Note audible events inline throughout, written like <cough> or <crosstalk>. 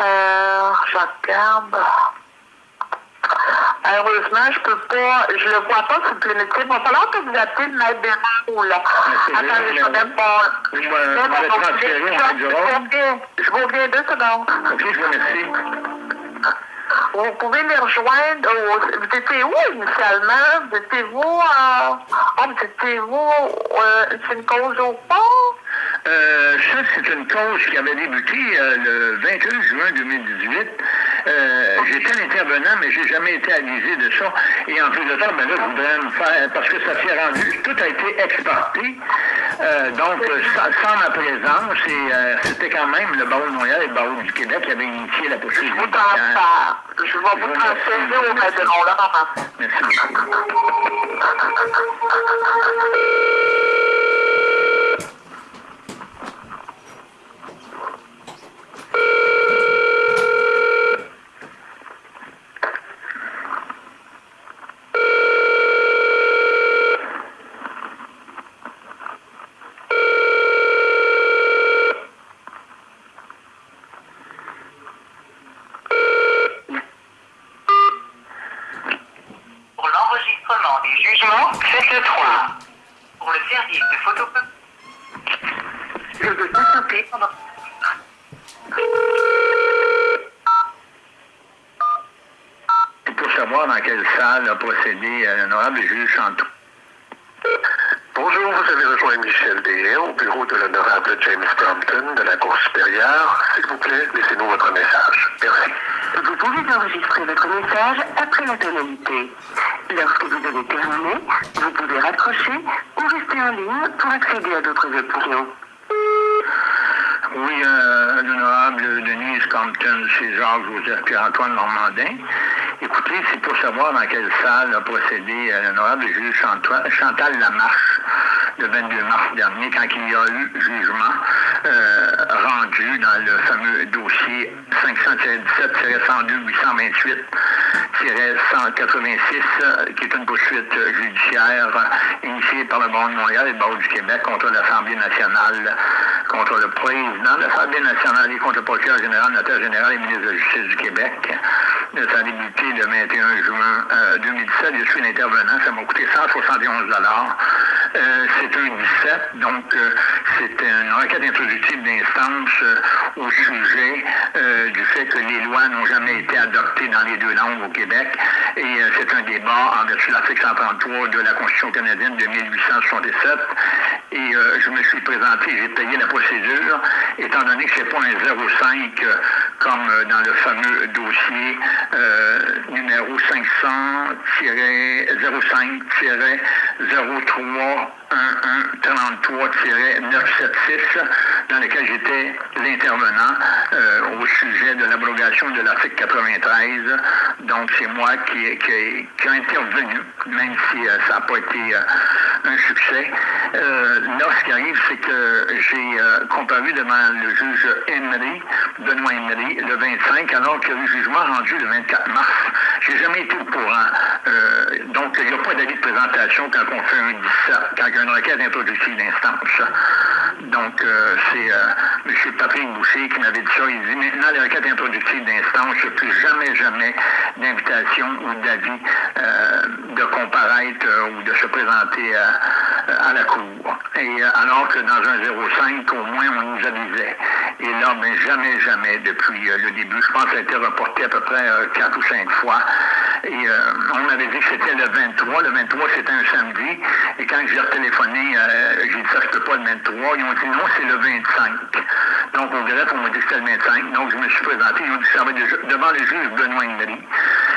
Euh, je regarde. Heureusement, je peux pas, je le vois pas sur le métier. Il va falloir que vous appelez le maître Béraud, là. Attendez, je vais répondre. Je vais- Je vous reviens deux secondes. OK, je vous remercie. Vous pouvez les rejoindre. au- Vous étiez où initialement? Vous étiez vous à... Ah, vous étiez vous... Euh, c'est une cause au port? Euh, ça, c'est une cause qui avait débuté euh, le 21 juin 2018. Euh, J'étais l'intervenant, mais j'ai jamais été avisé de ça. Et en plus de ça, ben là, je voudrais me faire, parce que ça s'est rendu, tout a été exporté. Donc, sans, sans ma présence, c'était quand même le barreau de Montréal et le barreau du Québec qui avaient initié la poursuite. Je vous transfère. Je vais vous transférer au maître de mon là, Merci beaucoup. Pour l'enregistrement des jugements, faites le 3. Pour le service de photocopie, je veux pendant... Et pour savoir dans quelle salle a procédé euh, l'honorable juge Chantou. Bonjour, vous avez rejoint Michel Dehaye au bureau de l'honorable James Brompton de la Cour supérieure. S'il vous plaît, laissez-nous votre message. Merci. Vous pouvez enregistrer votre message après la tonalité. Lorsque vous avez terminé, vous pouvez raccrocher ou rester en ligne pour accéder à d'autres opinions. Oui, euh, l'honorable Denise Compton, c'est Jacques-Joseph Pierre-Antoine Normandin. Écoutez, c'est pour savoir dans quelle salle a procédé euh, l'honorable juge Chantal Lamarche le 22 mars dernier, quand il y a eu jugement euh, rendu dans le fameux dossier 517-102-828 186, qui est une poursuite judiciaire initiée par le Banque de Montréal et le Banque du Québec contre l'Assemblée nationale, contre le président de l'Assemblée nationale et contre le procureur général, notaire général et ministre de la Justice du Québec. Ça a débuté le 21 juin euh, 2017. Je suis un intervenant. Ça m'a coûté 171 euh, C'est un 17, donc euh, c'est une requête introductive d'instance euh, au sujet du fait que les lois n'ont jamais été adoptées dans les deux langues au Québec. Et c'est un débat en vertu de l'article 133 de la Constitution canadienne de 1867. Et euh, je me suis présenté, j'ai payé la procédure, étant donné que c'est pas un 0,5 euh, comme euh, dans le fameux dossier numéro 500-03-1133-976, dans lequel j'étais l'intervenant au sujet de l'abrogation de l'article 93. Donc, c'est moi qui, qui, qui a intervenu, même si ça n'a pas été un succès. Là, ce qui arrive, c'est que j'ai euh, comparu devant le juge Emery, Benoît Emery, le 25, alors qu'il y a eu jugement rendu le 24 mars. J'ai jamais été au courant. Euh, donc, il n'y a pas d'avis de présentation quand on fait un 17, quand il y a une requête introductive d'instance. Donc, euh, c'est M. Patrick Boucher qui m'avait dit ça. Il dit maintenant, les requêtes introductives d'instance, a plus jamais, jamais d'invitation ou d'avis de comparaître ou de se présenter à la Cour. Et euh, alors que dans un 05, au moins, on nous avisait. Et là, ben, jamais, jamais, depuis euh, le début, je pense que ça a été reporté à peu près euh, quatre ou cinq fois. Et euh, on m'avait dit que c'était le 23. Le 23, c'était un samedi. Et quand j'ai retéléphoné, euh, j'ai dit ça, je peux pas le 23. Ils ont dit non, c'est le 25. Donc, au greffe, on m'a dit que c'était le 25. Donc, je me suis présenté. Ils ont dit ça va le- devant le juge Benoît Emery.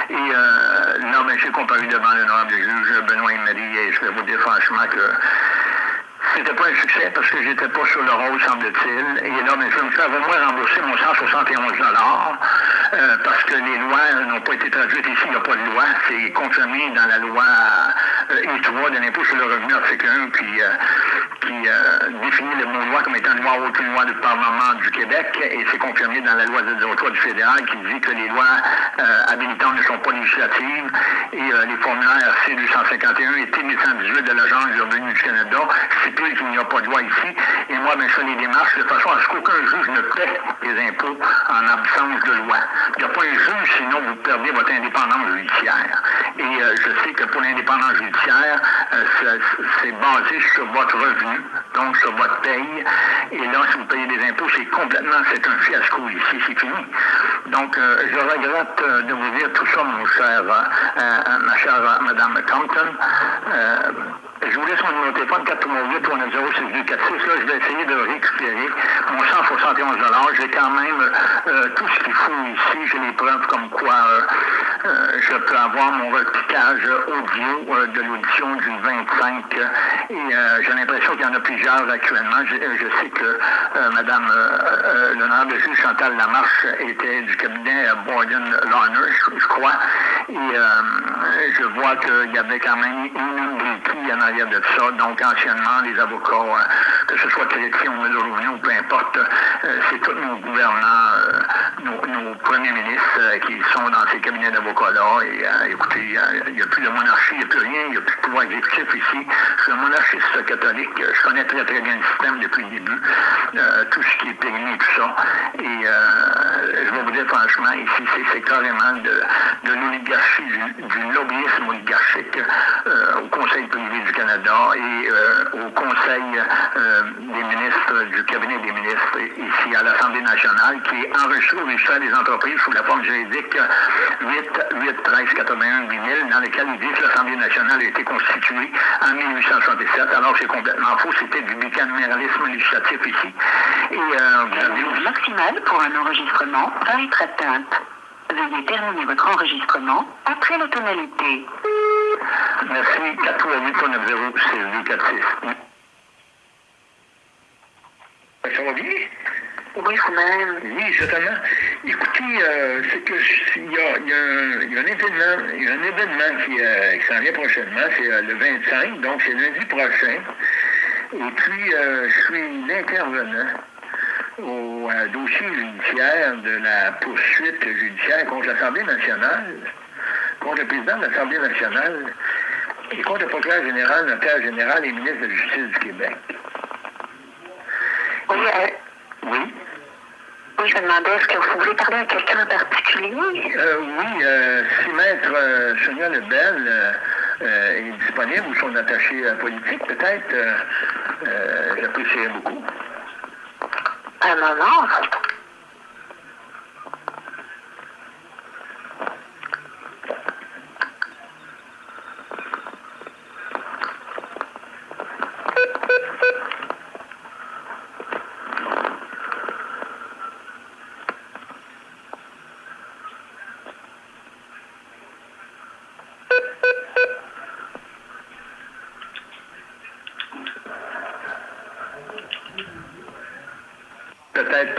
Et là, ben, j'ai comparu devant l'honorable juge Benoît Emery. Et je vais vous dire franchement que c'était pas un succès parce que j'étais pas sur le rôle, semble-t-il. Et là, ben, je vais me faire au moins rembourser mon 171 euh, parce que les lois n'ont pas été traduites ici, il n'y a pas de loi. C'est confirmé dans la loi euh, 3 de l'impôt sur le revenu, article 1, qui, euh, qui euh, définit le mot loi comme étant loi haute, une loi du Parlement du Québec, et c'est confirmé dans la loi 03 du fédéral qui dit que les lois euh, habilitantes ne sont pas législatives, et euh, les formulaires C251 et T1118 de l'Agence du revenu du Canada stipulent qu'il n'y a pas de loi ici, et moi, ben, je les démarches de façon à ce qu'aucun juge ne paie les impôts en absence de loi. Il n'y a pas un juge, sinon vous perdez votre indépendance judiciaire. Et je sais que pour l'indépendance judiciaire, c'est basé sur votre revenu, donc sur votre paye. Et là, si vous payez des impôts, c'est complètement, c'est un fiasco ici, c'est fini. Donc, euh, je regrette euh, de vous dire tout ça, mon cher, euh, ma chère Madame Compton. Je vous laisse mon numéro de téléphone 438 390 Là, je vais essayer de récupérer mon 171 J'ai quand même tout ce qu'il faut ici. J'ai les preuves comme quoi je peux avoir mon repiquage audio de l'audition du 25. Et j'ai l'impression qu'il y en a plusieurs actuellement. Je, je sais que euh, Madame euh, euh, l'honorable juge Chantal Lamarche était du cabinet euh, Borden Larner, je, crois. Et euh, je vois qu'il y avait quand même une briquille en arrière de ça. Donc, anciennement, les avocats, euh, que ce soit chrétiens ou ou peu importe, euh, c'est tous nos gouvernants, euh, nos, premiers ministres euh, qui sont dans ces cabinets d'avocats-là. Et euh, écoutez, euh, il n'y a plus de monarchie, il n'y a plus rien, il n'y a plus de pouvoir exécutif ici. Je suis un monarchiste catholique, je connais très très bien le système depuis le début, euh, tout ce qui est périmé et tout ça. Et euh, je vais vous dire franchement, ici, c'est- carrément de, l'oligarchie, du, lobbyisme oligarchique euh, au Conseil privé du Canada et au Conseil des ministres, du cabinet des ministres ici à l'Assemblée nationale, qui est enregistré au registre des entreprises sous la forme juridique 8, 8 13 81 8000, dans lequel il dit que l'Assemblée nationale a été constituée en 1867, alors c'est complètement c'était du bicaméralisme législatif ici. Et euh, vous avez Le maximal pour un enregistrement va être atteinte. Veuillez terminer votre enregistrement après la tonalité. Merci. 438 390 6246. Ça va bien? Oui, vous-même. Oui, certainement. Écoutez, euh, c'est que il y a, y un, il y a un événement, il y a un événement qui, euh, qui s'en vient prochainement, c'est euh, le 25, donc c'est lundi prochain. Et puis, euh, je suis l'intervenant au euh, dossier judiciaire de la poursuite judiciaire contre l'Assemblée nationale, contre le président de l'Assemblée nationale et contre le procureur général, notaire général et ministre de la Justice du Québec. Oui, euh, Oui. oui, je me demandais, est-ce que vous voulez parler à quelqu'un en particulier? Euh, oui, si Maître Sonia Lebel est disponible ou son attaché euh, politique, peut-être, euh, euh, j'apprécierais beaucoup. Un moment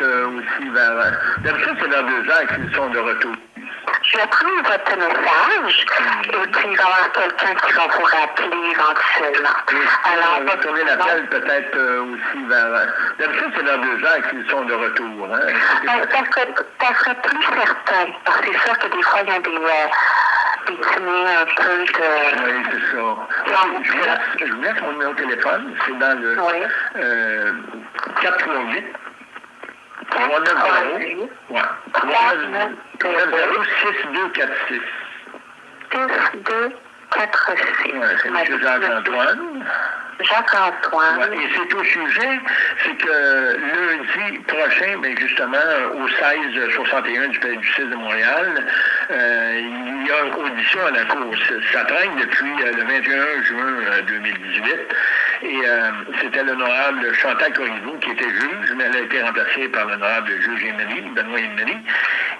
euh, aussi vers... euh, Deux heures qu'ils sont de retour. Je vais prendre votre message et puis il va y avoir quelqu'un qui va vous rappeler éventuellement. Alors, on va tourner l'appel peut-être euh, aussi vers... euh, D'habitude, c'est vers deux heures qu'ils sont de retour. Hein? Euh, ça, serait, ça serait plus certain, parce que c'est sûr que des fois, il y a des, euh, des un peu de... Oui, c'est ça. Je vous, laisse, je vous laisse mon numéro de téléphone. C'est dans le Oui. euh, 438 390 ouais, 390 6246. 6, 2, 4, 6. Ouais, c'est M. Jacques-Antoine. Jacques-Antoine. Ouais, et c'est au sujet, c'est que lundi prochain, ben justement, au 1661 du Palais de justice de Montréal, euh, il y a audition à la Cour. Ça traîne depuis euh, le 21 juin euh, 2018. Et euh, c'était l'honorable Chantal Corriveau qui était juge, mais elle a été remplacée par l'honorable juge Emery, Benoît Emery.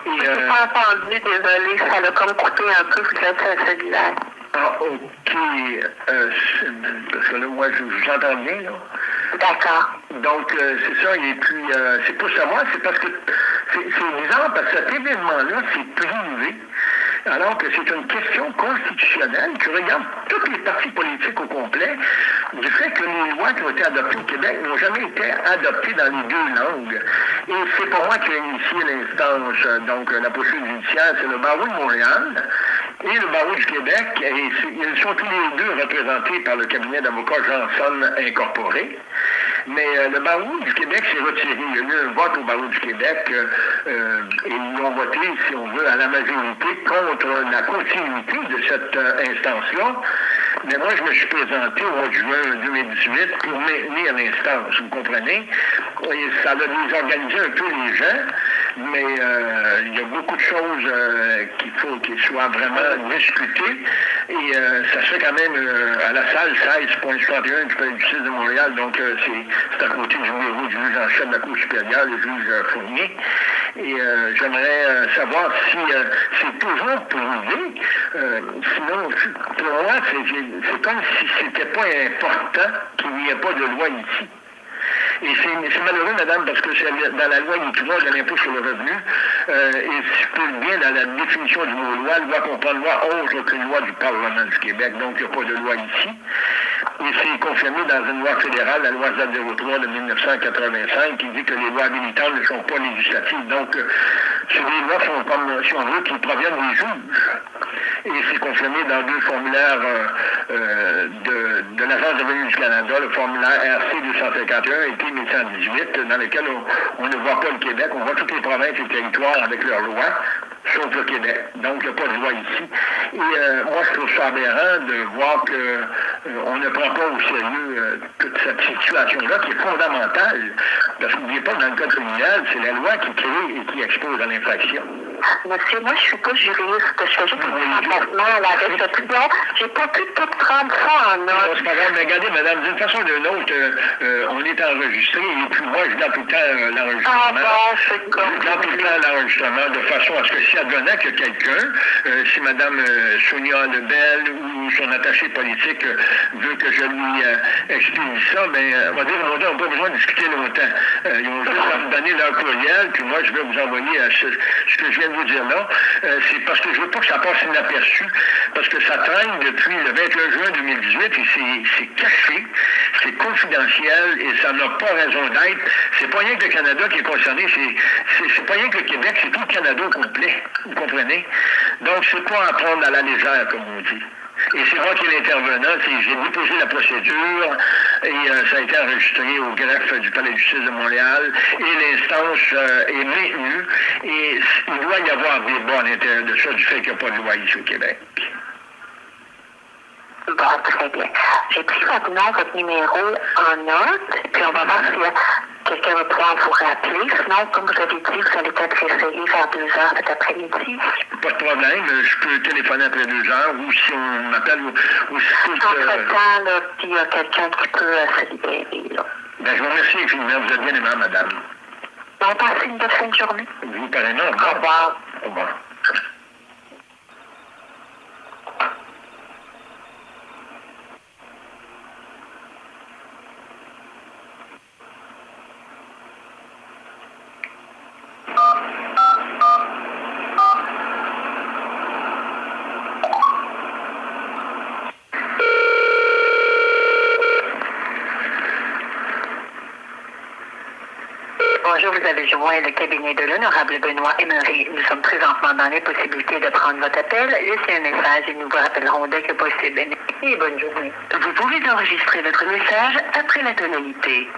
Et, Je euh, pas entendu, désolé, ça l'a comme coupé un peu, vous êtes le cellulaire. ah, OK. Euh, parce que là, moi, je vous entends bien, là. D'accord. Donc, euh, c'est ça. Et puis, euh, c'est pour savoir, c'est parce que c'est c'est bizarre parce que cet événement-là, c'est privé alors que c'est une question constitutionnelle qui regarde tous les partis politiques au complet du fait que les lois qui ont été adoptées au Québec n'ont jamais été adoptées dans les deux langues. Et c'est pour moi qui ai initié l'instance, donc la poursuite judiciaire, c'est le barreau de Montréal et le barreau du Québec, et ils sont tous les deux représentés par le cabinet d'avocats Johnson Incorporé. Mais euh, le barreau du Québec s'est retiré. Il y a eu un vote au barreau du Québec euh, euh, et ils ont voté, si on veut, à la majorité contre la continuité de cette instance-là. Mais moi, je me suis présenté au mois de juin 2018 pour maintenir l'instance, vous comprenez? Et ça a désorganisé un peu les gens, mais euh, il y a beaucoup de choses euh, qu'il faut qu'ils soient vraiment discutées. Et euh, ça se fait quand même à la salle 16.61 du Palais de justice de Montréal, donc c'est à côté du bureau du juge en chef de la Cour supérieure, le juge Fournier. Et j'aimerais savoir si c'est toujours prouvé. sinon, pour moi, c'est comme si c'était pas important qu'il n'y ait pas de loi ici. Et c'est malheureux, madame, parce que dans la loi il y de l'impôt sur le revenu. Euh, et si bien dans la définition du mot loi, loi comprend loi autre qu'une loi du Parlement du Québec. Donc, il n'y a pas de loi ici. Et c'est confirmé dans une loi fédérale, la loi Z03 de 1985, qui dit que les lois habilitantes ne sont pas législatives. Donc, euh, ces lois sont comme, si on veut, qui proviennent des juges. Et c'est confirmé dans deux formulaires euh, euh, de, de l'Agence de revenu du Canada, le formulaire RC 251 et P 1118, dans lequel on, ne voit pas le Québec, on voit toutes les provinces et territoires avec leurs lois sauf le Québec. Donc, il n'y a pas de loi ici. Et euh, moi, je trouve ça aberrant de voir qu'on euh, ne prend pas au sérieux euh, toute cette situation-là qui est fondamentale. Parce n'oubliez pas, dans le code criminel, c'est la loi qui crée et qui expose à l'infraction. Monsieur, moi, je suis pas juriste. Je fais juste un remplacement là, avec ce J'ai pas pu tout prendre ça en note. C'est pas grave, mais regardez, madame, d'une façon ou d'une autre, on est enregistré et puis moi, je garde tout le temps l'enregistrement. Ah bon, c'est comme. Je tout le temps l'enregistrement de façon à ce que si advenant que quelqu'un, euh, si euh, Sonia Lebel ou son attaché politique euh, veut que je lui explique ça, mais on va dire, on n'a pas besoin de discuter longtemps. ils vont juste me donner leur courriel, puis moi, je vais vous envoyer ce, ce, que je viens vous dire là. c'est parce que je veux pas que ça passe inaperçu, parce que ça traîne depuis le 21 juin 2018 et c'est caché, c'est confidentiel et ça n'a pas raison d'être. C'est pas rien que le Canada qui est concerné, c'est pas rien que le Québec, c'est tout le Canada au complet. Vous comprenez? Donc, c'est pas à prendre à la légère, comme on dit? Et c'est moi qui l'intervenant. J'ai déposé la procédure et euh, ça a été enregistré au greffe du Palais de justice de Montréal et l'instance euh, est maintenue. Et il doit y avoir des bons à l'intérieur de ça du fait qu'il n'y a pas de loi ici au Québec. Bon, très bien. J'ai pris rapidement votre numéro en note, puis on va voir si quelqu'un va pouvoir vous rappeler. Sinon, comme vous avez dit, vous allez peut-être essayer vers deux heures cet après-midi. Pas de problème. Je peux téléphoner après deux heures ou si on m'appelle ou, ou si Entre-temps, là, il y a quelqu'un qui peut euh, se libérer. Là. Ben, je vous remercie infiniment. Vous êtes bien aimable, madame. Bon, passez une bonne fin de journée. Vous, pareillement. Au revoir. Au revoir. Avez joint le cabinet de l'honorable Benoît Emery. Nous sommes présentement dans l'impossibilité de prendre votre appel. Laissez un message et nous vous rappellerons dès que possible. Et bonne journée. Vous pouvez enregistrer votre message après la tonalité.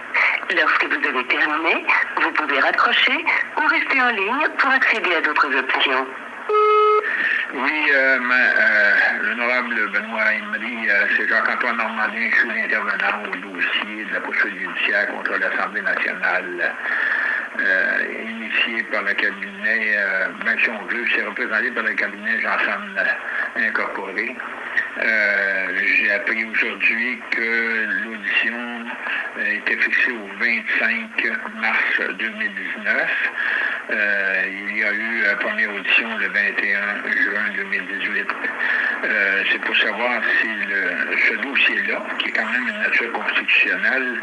Lorsque vous avez terminé, vous pouvez raccrocher ou rester en ligne pour accéder à d'autres options. Oui, euh, euh, l'honorable Benoît Emery, euh, c'est Jacques-Antoine Normandin, je suis l'intervenant au dossier de la poursuite judiciaire contre l'Assemblée nationale. Euh, initié par le cabinet, euh, ben, si on veut, c'est représenté par le cabinet Janssen Incorporé. Euh, j'ai appris aujourd'hui que l'audition était fixée au 25 mars 2019. il y a eu la première audition le 21 juin 2018. c'est pour savoir si ce dossier-là, qui est quand même une nature constitutionnelle,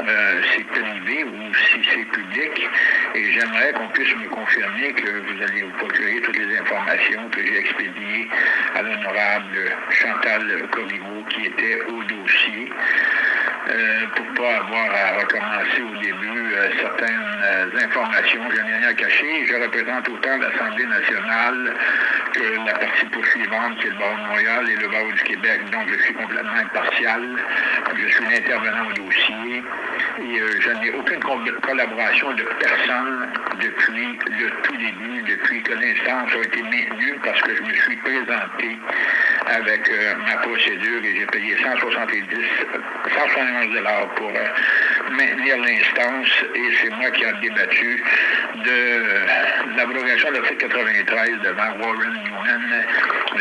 euh, c'est privé ou si c'est public. Et j'aimerais qu'on puisse me confirmer que vous allez vous procurer toutes les informations que j'ai expédiées à l'honorable Chantal Corriveau qui était au dossier. Euh, pour ne pas avoir à recommencer au début euh, certaines informations. Je n'ai rien à cacher. Je représente autant l'Assemblée nationale que la partie poursuivante, qui est le barreau de Montréal et le barreau du Québec. Donc, je suis complètement impartial. Je suis l'intervenant au dossier et euh, je n'ai aucune collaboration de personne depuis le tout début, depuis que l'instance a été maintenue, parce que je me suis présenté avec euh, ma procédure et j'ai payé 170, 171 dollars pour euh, maintenir l'instance et c'est moi qui ai débattu de l'abrogation de l'article 93 devant Warren Newman,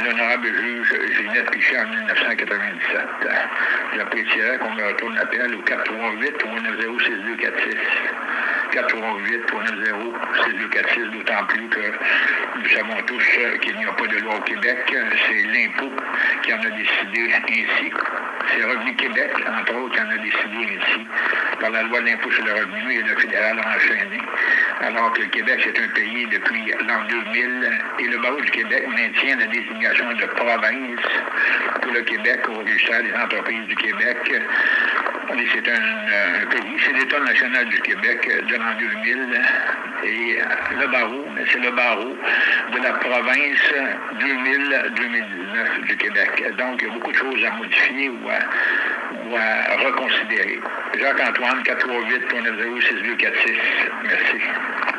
l'honorable juge Ginette Pichet en 1997. J'apprécierais qu'on me retourne l'appel au 438 ou 90 6246. 438 390 6246, d'autant plus que nous savons tous qu'il n'y a pas de loi au Québec. C'est l'impôt qui en a décidé ainsi. C'est Revenu Québec, entre autres, qui en a décidé ainsi. Par la loi de l'impôt sur le revenu et le fédéral enchaîné. Alors que le Québec, c'est un pays depuis l'an 2000 et le barreau du Québec maintient la désignation de province pour le Québec au registre des entreprises du Québec. C'est un, pays, c'est l'État national du Québec de l'an 2000 et le barreau, c'est le barreau de la province 2000-2019 du Québec. Donc, il y a beaucoup de choses à modifier ou à, reconsidérer. Jacques-Antoine, 438 390 6246 Merci.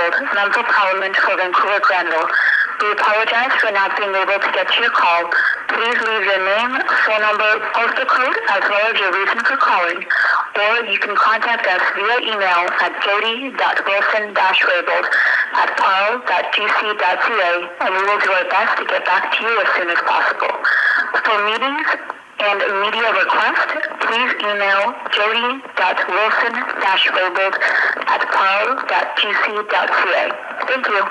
Wilson-Raybould, Member of Parliament for Vancouver Granville. We apologize for not being able to get to your call. Please leave your name, phone number, postal code, as well as your reason for calling. Or you can contact us via email at jody.wilson-raybould at parl.gc.ca, and we will do our best to get back to you as soon as possible. For meetings and media requests, please email jody.wilson-raybould at Thank you.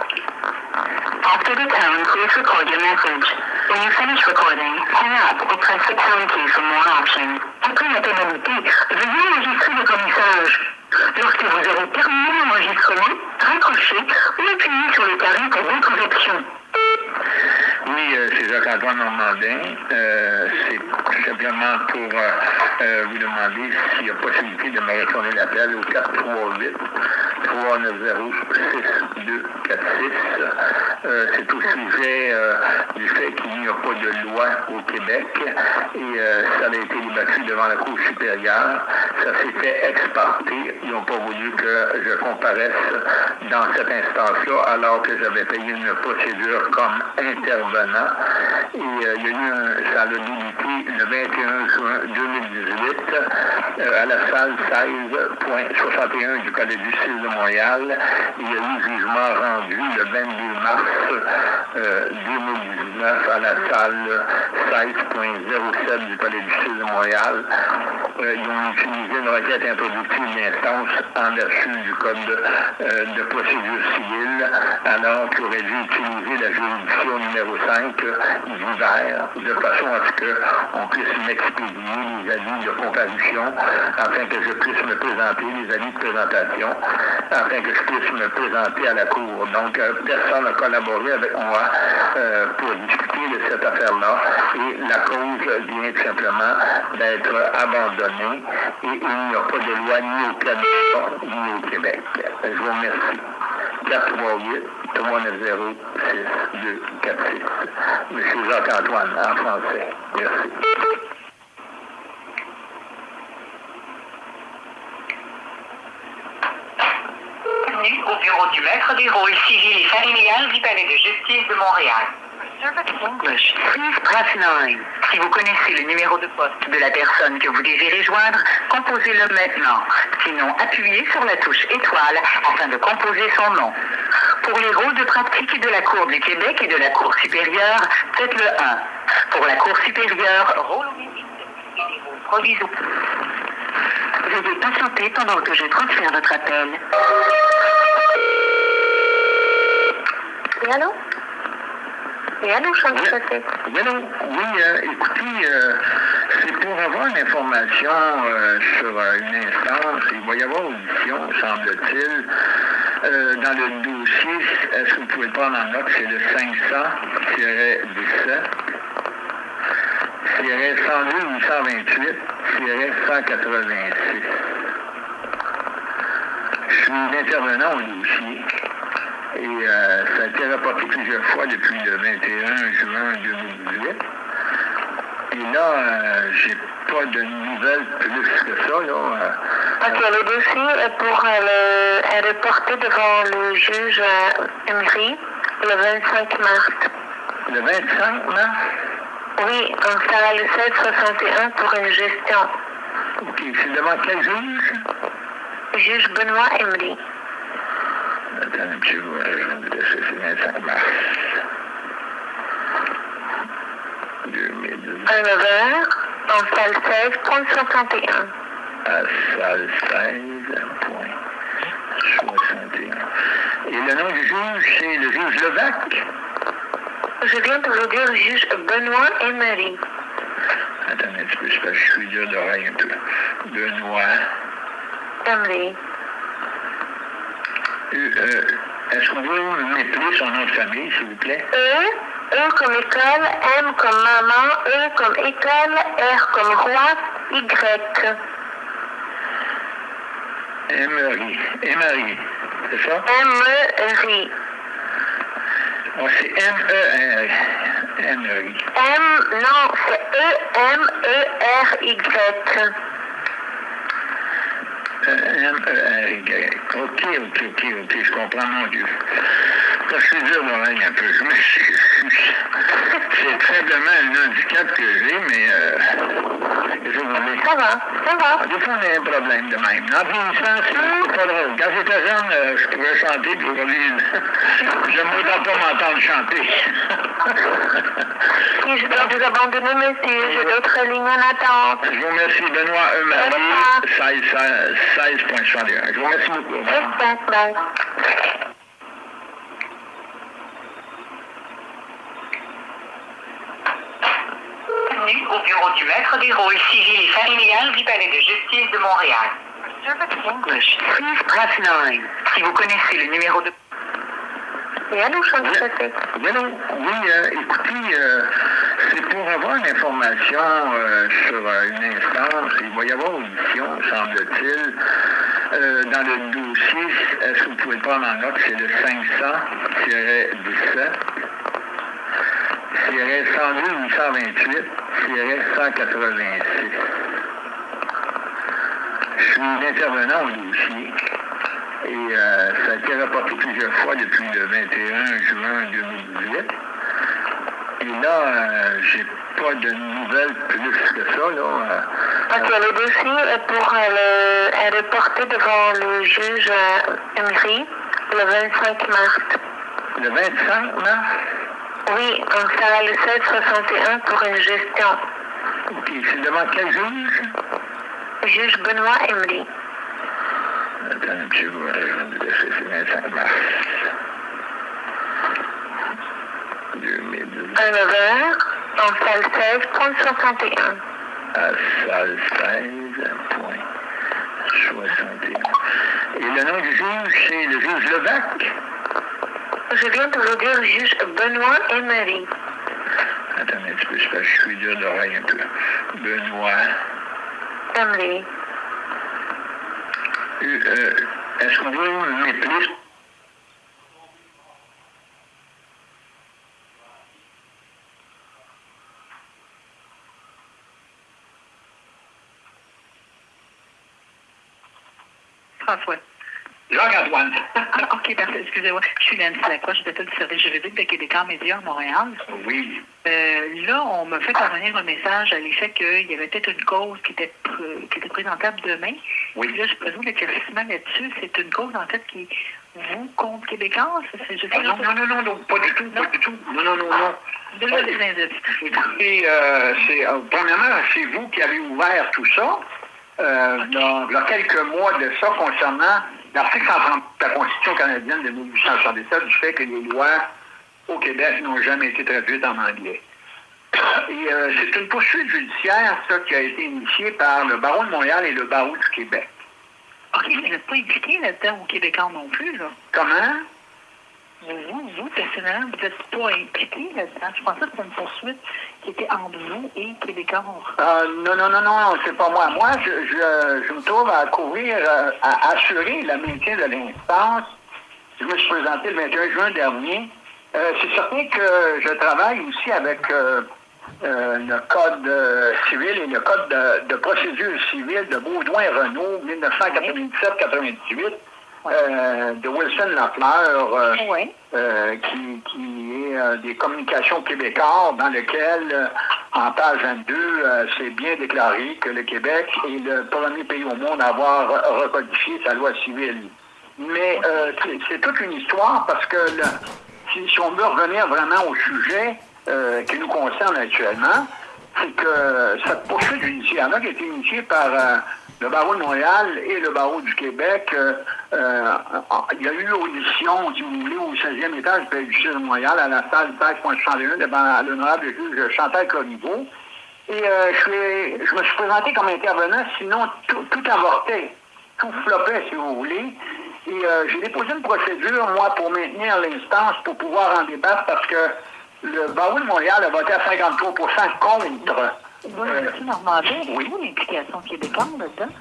After the tone, please record your message. When you finish recording, hang up or press the pound key for more options. Après la tonalité, veuillez enregistrer votre message. Lorsque vous avez terminé l'enregistrement, raccrochez ou appuyez sur le carré pour d'autres options. Oui, euh, c'est Jacques-Antoine Normandin. Euh, c'est simplement pour euh, vous demander s'il y a possibilité de me retourner l'appel au 438 390 6246. Euh, c'est au sujet du fait qu'il n'y a pas de loi au Québec et ça a été débattu devant la Cour supérieure. Ça s'est fait exporter. Ils n'ont pas voulu que je comparaisse dans cette instance-là alors que j'avais payé une procédure comme intervenant. Et il y a eu un, ça a le 21 juin 2018 à la salle 16.61 du Collège du 6 de Montréal. Il y a eu jugement rendu le 22 mars 2019 à la salle 16.07 du Palais du Sud de Montréal. Euh, ils ont utilisé une requête introductive d'instance en vertu du Code de, procédure civile, alors qu'ils auraient dû utiliser la juridiction numéro 5 d'hiver, de façon à ce qu'on puisse m'expédier les avis de comparution, afin que je puisse me présenter, les avis de présentation, afin que je puisse me présenter à la Cour. Donc, euh, personne n'a collaboré avec moi euh, pour discuter de cette affaire-là et la cause vient tout simplement d'être abandonnée et il n'y a pas de loi ni au Canada ni au Québec. Je vous remercie. 438 390 6246. Monsieur Jacques-Antoine, en français. Merci. maître des rôles civils et familial du Palais de justice de Montréal. English. Please press 9. Si vous connaissez le numéro de poste de la personne que vous désirez joindre, composez-le maintenant. Sinon, appuyez sur la touche étoile afin de composer son nom. Pour les rôles de pratique de la Cour du Québec et de la Cour supérieure, faites le 1. Pour la Cour supérieure, rôle et les rôles provisoires. Veuillez patienter pendant que je transfère votre appel. Et allô? Et allô, je Oui, oui, non, oui, euh, écoutez, euh, c'est pour avoir une information euh, sur euh, une instance. Il va y avoir audition, semble-t-il. Dans le dossier, est-ce que vous pouvez le prendre en note? C'est le 500-17. 102 828 186. Je suis intervenant au dossier et euh, ça a été rapporté plusieurs fois depuis le 21 juin 2018. Et là, euh, j'ai pas de nouvelles plus que ça. Là. Euh, Ok, le dossier est pour euh, le, est reporté devant le juge euh, Emery le 25 mars. le 25 mars, Oui, donc ça va le 761 pour une gestion. ok, c'est devant quel juge? Juge Benoît Emery. Attends un petit peu, je vais me laisser, c'est 25 mars. 2018. À 9h, en salle 16, point 61. à salle 16, point 61. Et le nom du juge, c'est le juge Levac. Je viens de vous dire juge Benoît Emery. Attendez un petit peu, je suis dur d'oreille un peu. Benoît. Emery. Euh, euh, Est-ce qu'on peut m'épeler son nom de famille, s'il vous plaît? E, E comme école, M comme maman, E comme école, R comme roi, Y. Emery. Emery. C'est ça? M-E-R-I. Oh, c'est M-E-R. Emery. M, non, c'est E-M-E-R-Y. Euh. Ok, ok, ok, ok, je comprends, mon Dieu. Parce que je d'oreille un peu, m'excuse. C'est faiblement un handicap que j'ai, mais dis. Ça va, ça va. Des fois, on a un problème de même. En vieillissant, c'est pas drôle. Quand j'étais jeune, euh, je pouvais chanter, puis aujourd'hui, <laughs> je ne m'entends pas m'entendre chanter. <laughs> Si je dois vous abandonner, monsieur, j'ai d'autres lignes en attente. je vous remercie, Benoît E. Marie, 16, 16.61. Je vous remercie beaucoup. Bye. Bienvenue au bureau du maître des rôles civils et familial du Palais de justice de Montréal. English. Please press 9. Si vous connaissez le numéro de Et allô, je Oui, oui, non, oui euh, écoutez, euh, c'est pour avoir une information euh, sur une instance. Il va y avoir audition, semble-t-il. Euh, dans le dossier, est-ce que vous pouvez le prendre en note? C'est le 500-17. 102 828 186. Je suis intervenant au dossier et euh, ça a été rapporté plusieurs fois depuis le 21 juin 2018. Et là, euh, j'ai pas de nouvelles plus que ça. Là. Euh, Ok, le dossier est pour euh, le, est reporté devant le juge Emery le 25 mars. le 25 mars, Oui, donc va le 761 pour une gestion. ok, c'est devant quel juge? Juge Benoît Emery. Attends un petit peu, c'est 25 mars. 2018. À 9h, en salle 16, point 61. à salle 16, point 61. Et le nom du juge, c'est le juge Levac. Je viens de vous dire juge Benoît Emery. Attendez un petit peu, je suis dur d'oreille un peu. Benoît. Emery. Euh, euh, Est-ce qu'on peut m'épeler François. Ah, <laughs> OK, parfait. Excusez-moi. Je suis Nancy Lacroix, je suis du service juridique de Québécois Média à Montréal. Oui. Euh, là, on me fait parvenir un message à l'effet qu'il y avait peut-être une cause qui était, pr- qui était présentable demain. Oui. Puis Là, je présume l'éclaircissement là-dessus. C'est une cause, en fait, qui vous contre Québécois? Ah, non, non, non, non, non, pas du tout, pas du tout. Non, non, non, non. Déjà des. Écoutez, euh, c'est, euh, premièrement, c'est vous qui avez ouvert tout ça, euh, dans- il y a quelques mois de ça, concernant l'article 130 de la Constitution canadienne de 1867, du fait que les lois au Québec n'ont jamais été traduites en anglais. <coughs> Et euh, c'est une poursuite judiciaire, ça, qui a été initiée par le barreau de Montréal et le barreau du Québec. OK, vous n'êtes pas impliqué là-dedans au Québécois non plus, là. Comment? Vous, vous, personnellement, vous n'êtes pas impliqué là-dedans. Je pensais que c'était une poursuite qui était entre vous et Québécois. Euh, non, non, non, non, c'est pas moi. Moi, je, je, je me trouve à couvrir, euh, à assurer le maintien de l'instance. Je me suis présenté le 21 juin dernier. Euh, c'est certain que je travaille aussi avec euh, le Code civil et le Code de, de procédure civile de Baudouin-Renault, 1997-98, euh, de Wilson Lafleur. euh, Oui. euh, qui, qui est des communications québécoises dans lequel, en page 22, euh, c'est bien déclaré que le Québec est le premier pays au monde à avoir re- recodifié sa loi civile. Mais c'est- toute une histoire parce que le- si, si on veut revenir vraiment au sujet qui nous concerne actuellement, c'est que cette poursuite judiciaire-là qui a été initiée par le barreau de Montréal et le barreau du Québec, euh, euh, il y a eu audition, si vous voulez, au 16e étage du Palais de Montréal, à la salle 16.61 devant l'honorable juge Chantal Corriveau. Et euh, je, me suis présenté comme intervenant, sinon tout, tout avortait, tout flopait, si vous voulez. Et j'ai déposé une procédure, moi, pour maintenir l'instance, pour pouvoir en débattre, parce que le barreau de Montréal a voté à 53% contre. Vous, M. Normandin, oui. avez-vous l'implication québécoise là-dedans?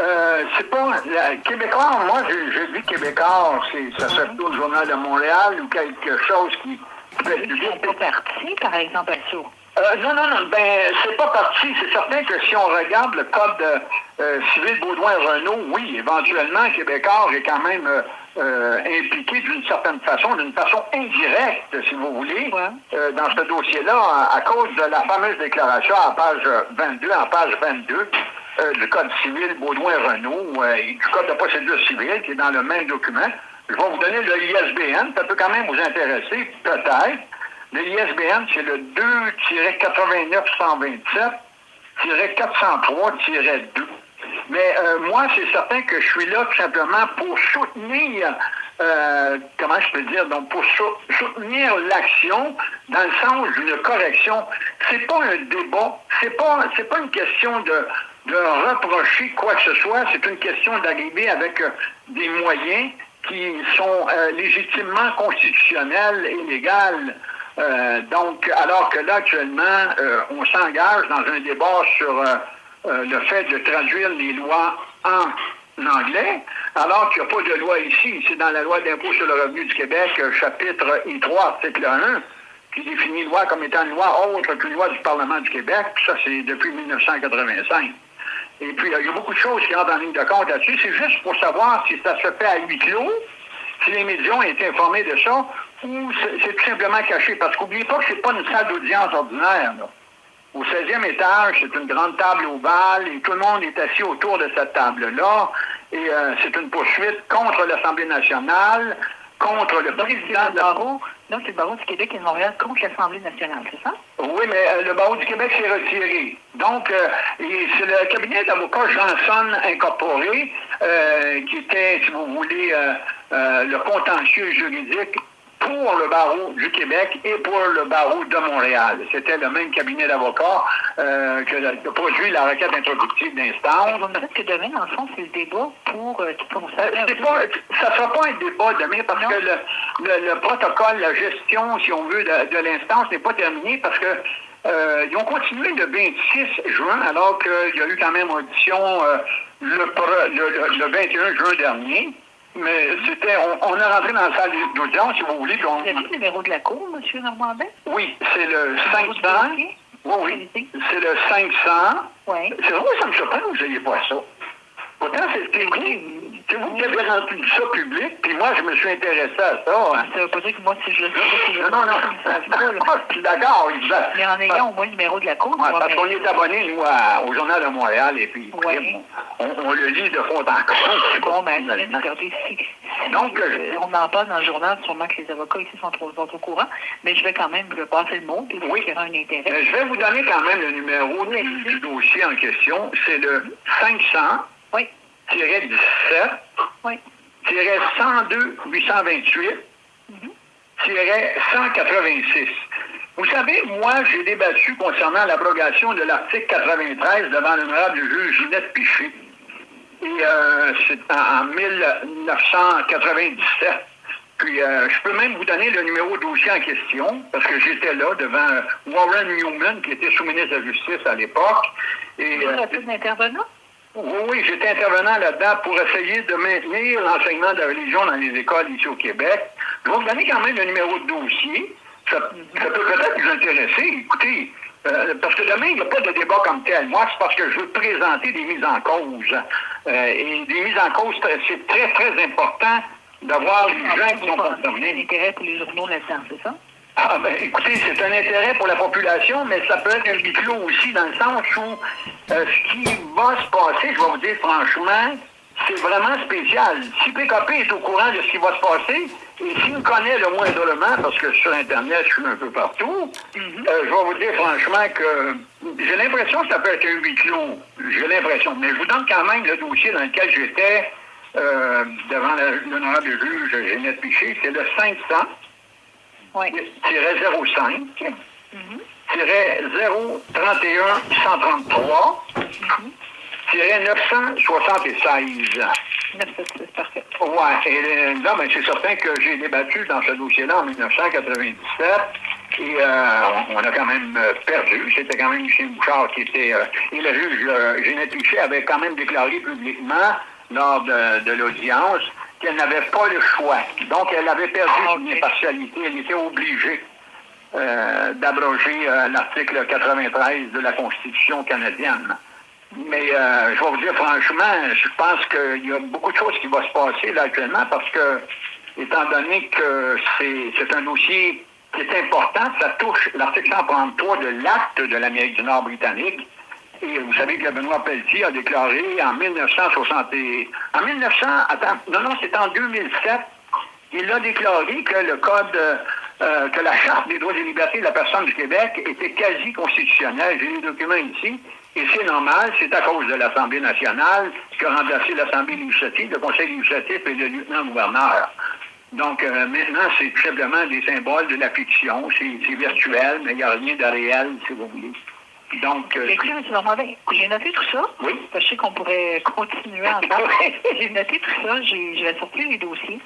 Euh, c'est pas. la- Québécois, moi, je, je dis Québécois, c'est, ça se trouve au Journal de Montréal ou quelque chose qui. Ils sont pas partis, par exemple, à ça. Euh, non, non, non, ben, c'est pas parti. C'est certain que si on regarde le code euh, civil Baudouin-Renault, oui, éventuellement, Québécois est quand même euh, euh, impliqué d'une certaine façon, d'une façon indirecte, si vous voulez, Ouais. euh, dans ce dossier-là, à, à cause de la fameuse déclaration à page 22, en page 22 euh, du Code civil Baudouin-Renault euh, et du Code de procédure civile, qui est dans le même document. Je vais vous donner le ISBN, ça peut quand même vous intéresser, peut-être. Le ISBN, c'est le 2-89-127-403-2. Mais euh, moi, c'est certain que je suis là tout simplement pour soutenir, euh, comment je peux dire, donc pour sou- soutenir l'action dans le sens d'une correction. C'est pas un débat, c'est pas, c'est pas une question de, de reprocher quoi que ce soit, c'est une question d'arriver avec euh, des moyens qui sont euh, légitimement constitutionnels et légaux. Euh, donc, alors que là, actuellement, on s'engage dans un débat sur euh, le fait de traduire les lois en anglais, alors qu'il n'y a pas de loi ici. C'est dans la loi d'impôt sur le revenu du Québec, euh, chapitre I3, article 1, qui définit loi comme étant une loi autre qu'une loi du Parlement du Québec. Puis ça, c'est depuis 1985. Et puis, il y a beaucoup de choses qui entrent en ligne de compte là-dessus. C'est juste pour savoir si ça se fait à huis clos, si les médias ont été informés de ça, ou c'est c'est tout simplement caché. Parce qu'oubliez pas que c'est pas une salle d'audience ordinaire. là. Au 16e étage, c'est une grande table ovale et tout le monde est assis autour de cette table-là. Et euh, c'est une poursuite contre l'Assemblée nationale, contre le Donc, président le de la... barreau, donc c'est le barreau du Québec et de Montréal contre l'Assemblée nationale, c'est ça? Oui, mais euh, le barreau du Québec s'est retiré. Donc, euh, c'est le cabinet d'avocats Janson Incorporé qui était, si vous voulez, le contentieux juridique pour le barreau du Québec et pour le barreau de Montréal. C'était le même cabinet d'avocats euh, que la- qui a produit la requête introductive d'instance. Vous me dites que demain, dans le fond, c'est le débat pour euh, qui Euh, concerne... c'est pas, ça ne sera pas un débat demain parce Non. que le, le- le protocole, la gestion, si on veut, de, de l'instance n'est pas terminé parce que euh, ils ont continué le 26 juin alors qu'il y a eu quand même audition euh, le- le 21 juin dernier. Mais c'était, on, on est rentré dans la salle d'audience, si vous voulez. puis on- Vous avez le numéro de la Cour, M. Normandin? oui, c'est le numéro 500. du dossier? Oui, oui. C'est le 500. Oui. C'est vrai, ça me surprend que vous n'ayez pas ça. Pourtant, c'est écrit. C'est vous qui avez rendu ça public, puis moi, je me suis intéressé à ça. Hein. Ça veut pas dire que moi, si je le sais si je Non, non, non. Je suis d'accord. Mais en ayant au moins le numéro de la cour, Ouais, parce mais- qu'on est abonné, nous, à- au Journal de Montréal, et puis Ouais. on, on le lit de fond en comble. Bon, ben, regardez, si, si, Donc, euh, on en parle dans le journal, sûrement que les avocats ici sont, trop, sont au courant, mais je vais quand même le passer le mot, puis Oui. qu'il y aura un intérêt. Je vais vous donner quand même le numéro du, du dossier en question. C'est le 500 Oui, 17 oui. 102 828 186. Vous savez, moi, j'ai débattu concernant l'abrogation de l'article 93 devant l'honorable juge Ginette Piché. Et euh, c'est en, en 1997. Puis, euh, je peux même vous donner le numéro de dossier en question, parce que j'étais là devant Warren Newman, qui était sous-ministre de la Justice à l'époque. Et, Vous euh, avez plus d'intervenants? Oui, j'étais intervenant là-dedans pour essayer de maintenir l'enseignement de la religion dans les écoles ici au Québec. Je vais vous donner quand même le numéro de dossier. Ça, peut peut-être vous intéresser. Écoutez, euh, parce que demain, il n'y a pas de débat comme tel. Moi, c'est parce que je veux présenter des mises en cause. Euh, et des mises en cause, c'est très, très important d'avoir les gens qui sont concernés. pour les journaux là-dedans, c'est ça? Ah, ben, écoutez, c'est un intérêt pour la population, mais ça peut être un huis clos aussi, dans le sens où euh, ce qui va se passer, je vais vous dire franchement, c'est vraiment spécial. Si PKP est au courant de ce qui va se passer, et s'il me connaît le moindrement, parce que sur Internet, je suis un peu partout, euh, je vais vous dire franchement que j'ai l'impression que ça peut être un huis clos. J'ai l'impression. Mais je vous donne quand même le dossier dans lequel j'étais euh, devant l'honorable juge Ginette Piché. C'est le 500 Oui. 05 031 133 976. 976, parfait. Ouais, et euh, là, ben, c'est certain que j'ai débattu dans ce dossier-là en 1997 et euh, on, on a quand même euh, perdu. C'était quand même Michel Bouchard qui était... euh, et le juge euh, Pichet avait quand même déclaré publiquement lors de, de l'audience qu'elle n'avait pas le choix. Donc, elle avait perdu son impartialité. Elle était obligée euh, d'abroger euh, l'article 93 de la Constitution canadienne. Mais euh, je vais vous dire franchement, je pense qu'il y a beaucoup de choses qui vont se passer là actuellement parce que, étant donné que c'est c'est un dossier qui est important, ça touche l'article 133 de l'acte de l'Amérique du Nord britannique. Et vous savez que Benoît Pelletier a déclaré en 1960 et- en 1900, attends, non, non, c'est en 2007, il a déclaré que le code, euh, que la Charte des droits et libertés de la personne du Québec était quasi constitutionnelle. J'ai les documents ici. Et c'est normal, c'est à cause de l'Assemblée nationale qui a remplacé l'Assemblée législative, le Conseil législatif et le lieutenant-gouverneur. Donc, euh, maintenant, c'est tout simplement des symboles de la fiction. C'est virtuel, mais il n'y a rien de réel, si vous voulez. Donc, euh, Écoutez, M. Normandin, j'ai noté tout ça. Oui. Parce que Je sais qu'on pourrait continuer ensemble. <laughs> j'ai noté tout ça. J'ai- Je vais sortir les dossiers.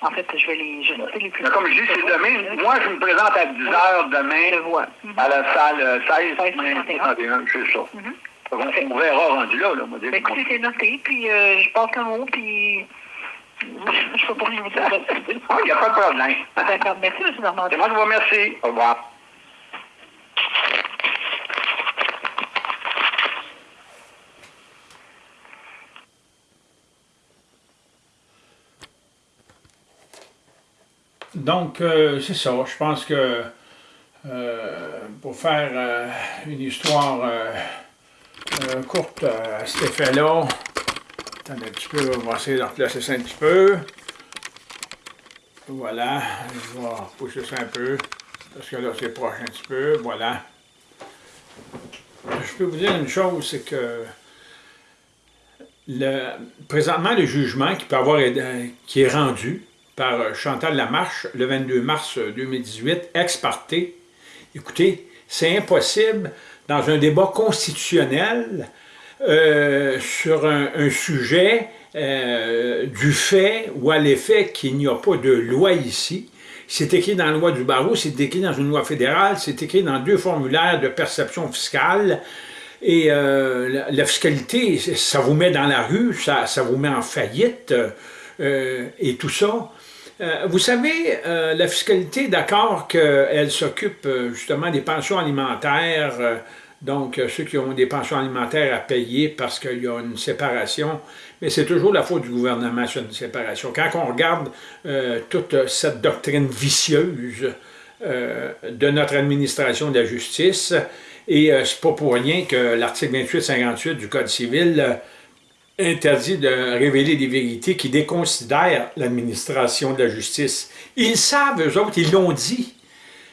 En fait, je vais les je vais les plus mais comme je dis, c'est demain. Moi, je me présente à 10 heures Je demain vois. à la salle euh, 16, 16, 31, c'est ça. Mhm. Donc, on verra rendu là. là moi, Ben, écoutez, c'est noté, puis euh, je passe un mot, puis je peux pas rien vous dire. Ah, Il n'y a pas de problème. D'accord. Merci, M. Normandin. C'est moi qui vous remercie. Au revoir. Donc, euh, c'est ça. Je pense que euh, pour faire euh, une histoire courte à cet effet-là, attendez un petit peu, on va essayer de replacer ça un petit peu. Voilà, je vais repousser ça un peu, parce que là, c'est proche un petit peu. Voilà. Je peux vous dire une chose, c'est que présentement, le jugement qui peut avoir qui est rendu par euh, Chantal Lamarche le 22 mars 2018, ex parte, écoutez, c'est impossible dans un débat constitutionnel euh, sur un, sujet euh, du fait ou à l'effet qu'il n'y a pas de loi ici. C'est écrit dans la loi du barreau, c'est écrit dans une loi fédérale, c'est écrit dans deux formulaires de perception fiscale. Et la, fiscalité, ça vous met dans la rue, ça, vous met en faillite et tout ça. Euh, vous savez, euh, la fiscalité, d'accord qu'elle s'occupe euh, justement des pensions alimentaires, donc ceux qui ont des pensions alimentaires à payer parce qu'il y a une séparation, mais c'est toujours la faute du gouvernement sur une séparation. Quand on regarde toute cette doctrine vicieuse de notre administration de la justice, et c'est pas pour rien que l'article 28-58 du Code civil interdit de révéler des vérités qui déconsidèrent l'administration de la justice. Ils savent, eux autres, ils l'ont dit.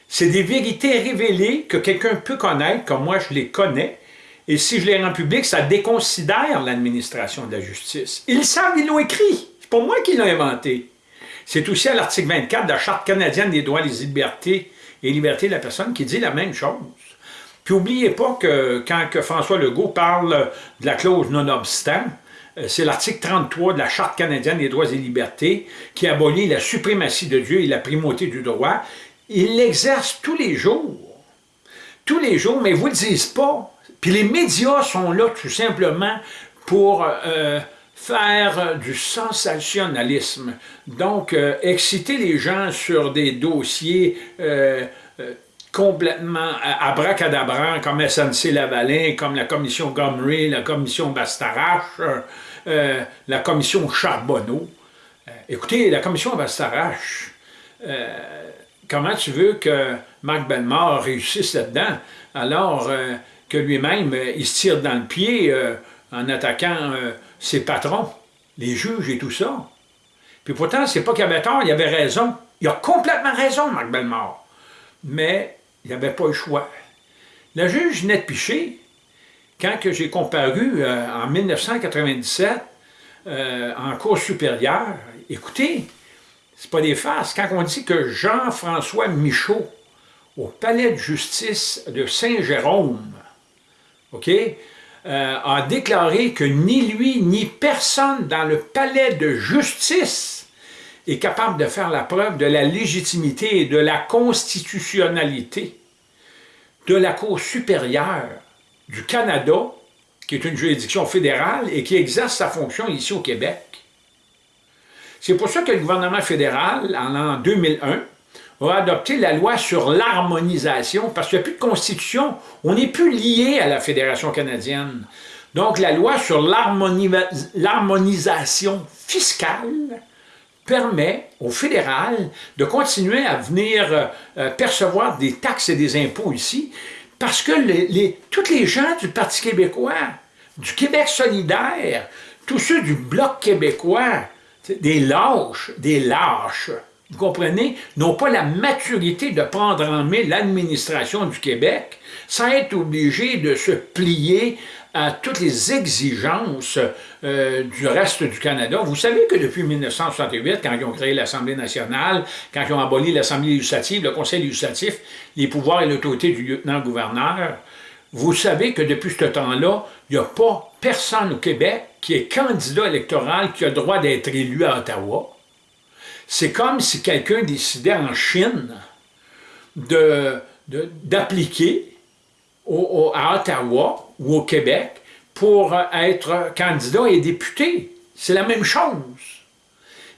C'est des vérités révélées que quelqu'un peut connaître, comme moi je les connais, et si je les rends publiques, ça déconsidère l'administration de la justice. Ils savent, ils l'ont écrit. C'est pas moi qui l'ai inventé. C'est aussi à l'article 24 de la Charte canadienne des droits, des libertés et libertés de la personne qui dit la même chose. Puis n'oubliez pas que quand François Legault parle de la clause non-obstant, c'est l'article 33 de la Charte canadienne des droits et libertés qui abolit la suprématie de Dieu et la primauté du droit ils l'exercent tous les jours. Tous les jours, mais ils ne vous le disent pas. Puis les médias sont là tout simplement pour euh, faire du sensationnalisme. Donc, euh, exciter les gens sur des dossiers euh, complètement abracadabrants comme SNC-Lavalin, comme la commission Gomery, la commission Bastarache, la commission Charbonneau. écoutez, la commission Bastarache, comment tu veux que Marc Bellemare réussisse là-dedans, alors euh, que lui-même, euh, il se tire dans le pied euh, en attaquant ses patrons, les juges et tout ça? Puis pourtant, c'est pas qu'il avait tort, il avait raison. Il a complètement raison, Marc Bellemare. Mais il n'avait pas le choix. La juge Nette Piché, quand j'ai comparu en 1997 en cours supérieure, écoutez, c'est pas des farces. Quand on dit que Jean-François Michaud, au palais de justice de Saint-Jérôme, OK, euh, a déclaré que ni lui ni personne dans le palais de justice est capable de faire la preuve de la légitimité et de la constitutionnalité de la Cour supérieure du Canada, qui est une juridiction fédérale et qui exerce sa fonction ici au Québec. C'est pour ça que le gouvernement fédéral, en l'an 2001, a adopté la loi sur l'harmonisation, parce qu'il n'y a plus de constitution, on n'est plus lié à la Fédération canadienne. Donc la loi sur l'harmonisation fiscale permet au fédéral de continuer à venir euh, percevoir des taxes et des impôts ici, parce que les, tous les gens du Parti québécois, du Québec solidaire, tous ceux du Bloc québécois, des lâches, des lâches, vous comprenez, n'ont pas la maturité de prendre en main l'administration du Québec sans être obligés de se plier à toutes les exigences euh, du reste du Canada. Vous savez que depuis 1968, quand ils ont créé l'Assemblée nationale, quand ils ont aboli l'Assemblée législative, le Conseil législatif, les pouvoirs et l'autorité du lieutenant-gouverneur, vous savez que depuis ce temps-là, il n'y a pas personne au Québec qui est candidat électoral qui a le droit d'être élu à Ottawa. C'est comme si quelqu'un décidait en Chine d'appliquer à Ottawa ou au Québec pour être candidat et député. C'est la même chose.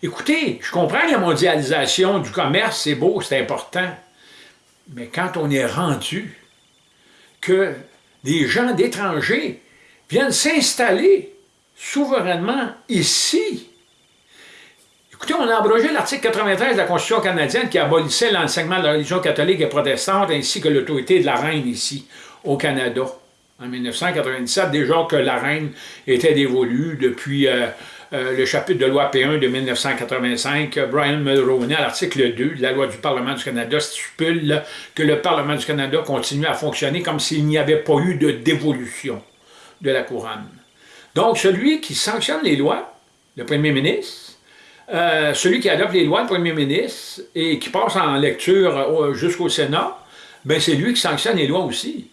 Écoutez, je comprends la mondialisation du commerce, c'est beau, c'est important. Mais quand on est rendu que des gens d'étrangers viennent s'installer souverainement ici. Écoutez, on a abrogé l'article 93 de la Constitution canadienne qui abolissait l'enseignement de la religion catholique et protestante ainsi que l'autorité de la reine ici, au Canada. En 1997, déjà que la reine était dévolue depuis euh, euh, le chapitre de loi P1 de 1985, Brian Mulroney, à l'article 2 de la loi du Parlement du Canada, stipule que le Parlement du Canada continue à fonctionner comme s'il n'y avait pas eu de dévolution de la couronne. Donc, celui qui sanctionne les lois, le premier ministre, euh, celui qui adopte les lois, le premier ministre, et qui passe en lecture jusqu'au Sénat, ben c'est lui qui sanctionne les lois aussi.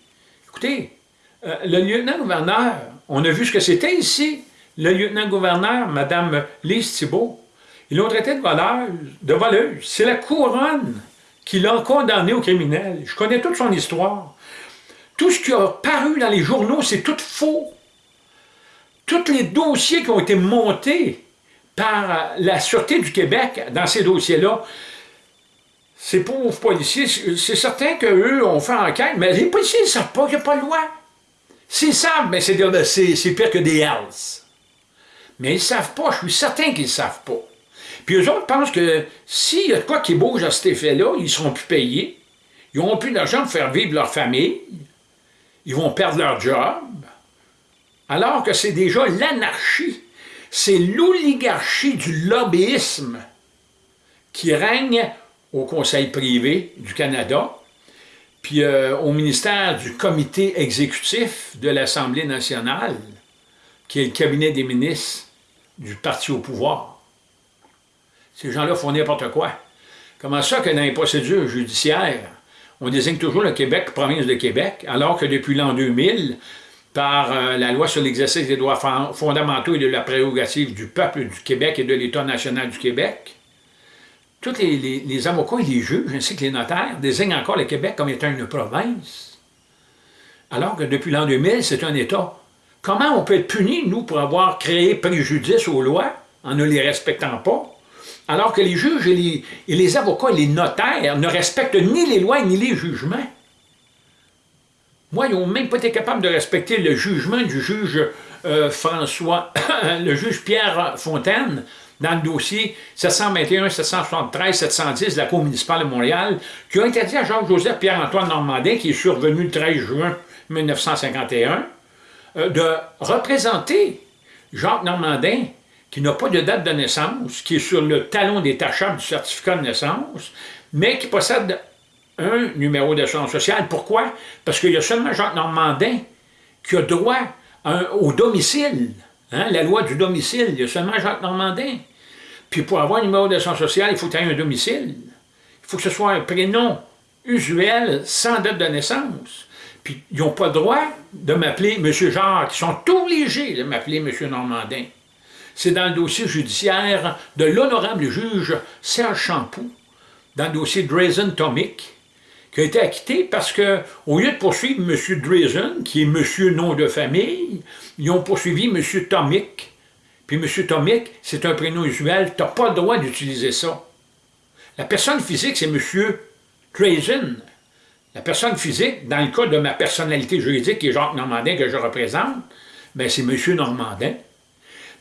Écoutez, euh, le lieutenant-gouverneur, on a vu ce que c'était ici, le lieutenant-gouverneur, Mme Lise Thibault, ils l'ont traité de voleuse, de. C'est la couronne qui l'a condamné au criminel. Je connais toute son histoire. Tout ce qui a paru dans les journaux, c'est tout faux tous les dossiers qui ont été montés par la Sûreté du Québec dans ces dossiers-là, ces pauvres policiers, c'est certain qu'eux ont fait enquête, mais les policiers ne savent pas qu'il n'y a pas de loi. S'ils savent, ben, c'est pire que des hells. Mais ils ne savent pas, je suis certain qu'ils ne savent pas. Puis eux autres pensent que s'il y a de quoi qui bouge à cet effet-là, ils ne seront plus payés, ils n'auront plus d'argent pour faire vivre leur famille, ils vont perdre leur job, alors que c'est déjà l'anarchie, c'est l'oligarchie du lobbyisme qui règne au Conseil privé du Canada, puis euh, au ministère du comité exécutif de l'Assemblée nationale, qui est le cabinet des ministres du parti au pouvoir. Ces gens-là font n'importe quoi. Comment ça que dans les procédures judiciaires, on désigne toujours le Québec province de Québec, alors que depuis l'an 2000, par euh, la loi sur l'exercice des droits fondamentaux et de la prérogative du peuple du Québec et de l'État national du Québec, tous les, avocats et les juges, ainsi que les notaires, désignent encore le Québec comme étant une province, alors que depuis l'an 2000, c'est un État. Comment on peut être puni, nous, pour avoir créé préjudice aux lois en ne les respectant pas, alors que les juges et les, avocats et les notaires ne respectent ni les lois ni les jugements? Moi, ils n'ont même pas été capables de respecter le jugement du juge euh, François, <coughs> le juge Pierre Fontaine, dans le dossier 721, 773, 710 de la Cour municipale de Montréal, qui a interdit à Jacques-Joseph Pierre-Antoine Normandin, qui est survenu le 13 juin 1951, euh, de représenter Jacques Normandin, qui n'a pas de date de naissance, qui est sur le talon détachable du certificat de naissance, mais qui possède un numéro d'assurance sociale. Pourquoi? Parce qu'il y a seulement Jacques Normandin qui a droit au domicile. Hein, la loi du domicile, il y a seulement Jacques Normandin. Puis pour avoir un numéro d'assurance sociale, il faut ait un domicile. Il faut que ce soit un prénom usuel sans date de naissance. Puis ils n'ont pas le droit de m'appeler M. Jacques. Ils sont obligés de m'appeler M. Normandin. C'est dans le dossier judiciaire de l'honorable juge Serge Champoux, dans le dossier Drazen Tomic, qui a été acquitté parce que, au lieu de poursuivre M. Drazen, qui est M. nom de famille, ils ont poursuivi M. Tomic. Puis M. Tomic, c'est un prénom usuel, tu n'as pas le droit d'utiliser ça. La personne physique, c'est M. Drazen. La personne physique, dans le cas de ma personnalité juridique, qui est Jacques Normandin, que je représente, ben c'est M. Normandin.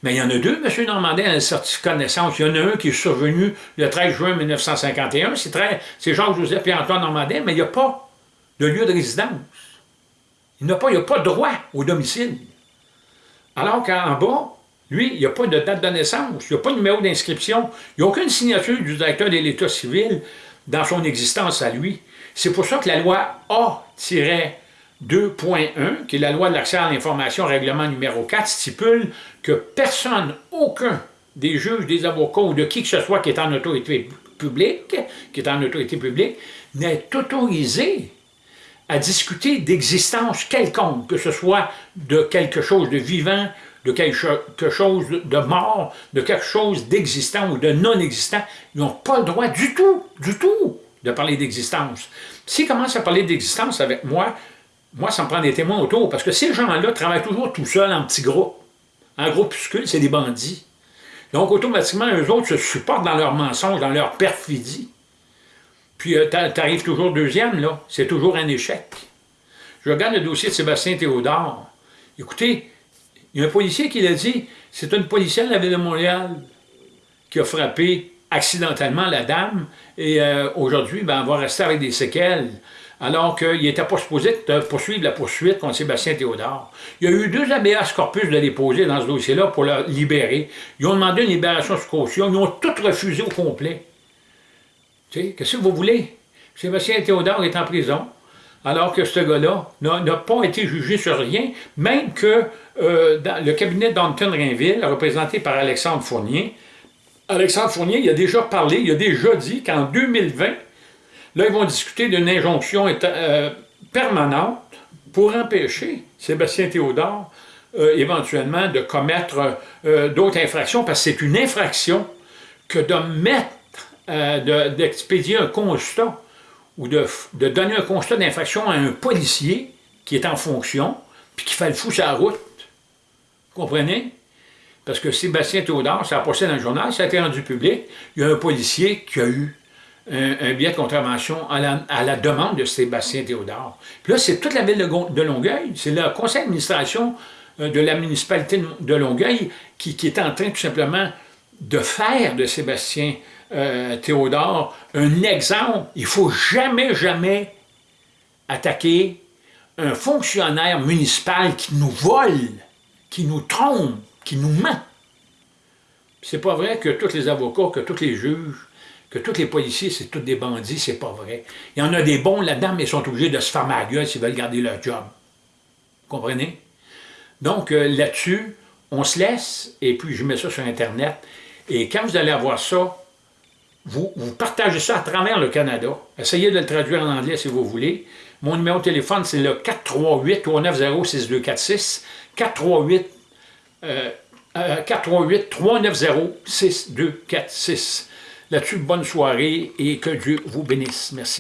Mais il y en a deux, M. Normandin, a un certificat de naissance. Il y en a un qui est survenu le 13 juin 1951. C'est Jacques-Joseph et Antoine Normandin, mais il n'y a pas de lieu de résidence. Il n'a pas, pas de droit au domicile. Alors qu'en bas, lui, il n'y a pas de date de naissance, il n'y a pas de numéro d'inscription, il n'y a aucune signature du directeur de l'État civil dans son existence à lui. C'est pour ça que la loi A- 2.1, qui est la loi de l'accès à l'information, règlement numéro 4, stipule que personne, aucun des juges, des avocats ou de qui que ce soit qui est en autorité publique, qui est en autorité publique, n'est autorisé à discuter d'existence quelconque, que ce soit de quelque chose de vivant, de quelque chose de mort, de quelque chose d'existant ou de non-existant. Ils n'ont pas le droit du tout, du tout, de parler d'existence. S'ils commencent à parler d'existence avec moi, moi, ça me prend des témoins autour, parce que ces gens-là travaillent toujours tout seuls en petits groupes. En groupuscule, c'est des bandits. Donc, automatiquement, eux autres se supportent dans leurs mensonges, dans leur perfidie. Puis, euh, tu arrives toujours deuxième, là. C'est toujours un échec. Je regarde le dossier de Sébastien Théodore. Écoutez, il y a un policier qui l'a dit, c'est une policière de la Ville de Montréal qui a frappé accidentellement la dame, et euh, aujourd'hui, ben, elle va rester avec des séquelles alors qu'il n'était pas supposé poursuivre la poursuite contre Sébastien Théodore. Il y a eu deux habeas corpus de déposer dans ce dossier-là pour le libérer. Ils ont demandé une libération sous caution, ils ont tout refusé au complet. Tu sais, qu'est-ce que vous voulez? Sébastien Théodore est en prison, alors que ce gars-là n'a pas été jugé sur rien, même que euh, dans le cabinet d'Anton Rainville, représenté par Alexandre Fournier, Alexandre Fournier, il a déjà parlé, il a déjà dit qu'en 2020, Là, ils vont discuter d'une injonction euh, permanente pour empêcher Sébastien Théodore euh, éventuellement de commettre euh, d'autres infractions, parce que c'est une infraction que de mettre, d'expédier un constat ou de, donner un constat d'infraction à un policier qui est en fonction, puis qui fait le fou sur la route. Vous comprenez? Parce que Sébastien Théodore, ça a passé dans le journal, ça a été rendu public, il y a un policier qui a eu un, billet de contravention à la, demande de Sébastien Théodore. Puis là, c'est toute la ville de, Longueuil, c'est le conseil d'administration euh, de la municipalité de Longueuil qui, est en train tout simplement de faire de Sébastien euh, Théodore un exemple. Il ne faut jamais, jamais attaquer un fonctionnaire municipal qui nous vole, qui nous trompe, qui nous ment. C'est pas vrai que tous les avocats, que tous les juges, que tous les policiers, c'est tous des bandits, c'est pas vrai. Il y en a des bons là-dedans, mais ils sont obligés de se faire ma gueule s'ils veulent garder leur job. Vous comprenez? Donc, euh, là-dessus, on se laisse, et puis je mets ça sur Internet, et quand vous allez avoir ça, vous, vous partagez ça à travers le Canada. Essayez de le traduire en anglais si vous voulez. Mon numéro de téléphone, c'est le 438-390-6246. 438 438-390-6246. Là-dessus, bonne soirée et que Dieu vous bénisse. Merci.